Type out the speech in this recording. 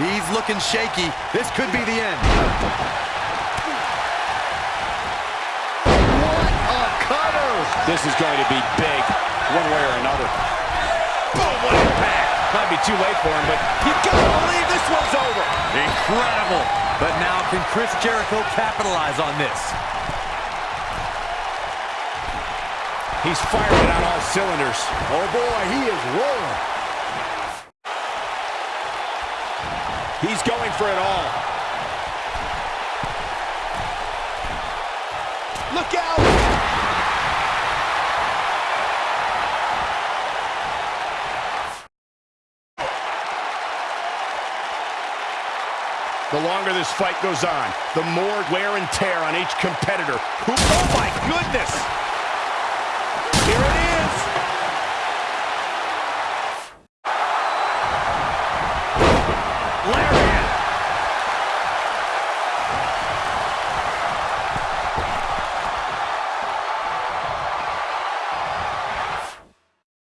He's looking shaky. This could be the end. What a cutter! This is going to be big, one way or another. Boom, what impact! Might be too late for him, but you gotta believe this one's over. Incredible. But now can Chris Jericho capitalize on this? He's firing on all cylinders. Oh boy, he is rolling. He's going for it all. Look out! The longer this fight goes on, the more wear and tear on each competitor. Who, oh my goodness! Larry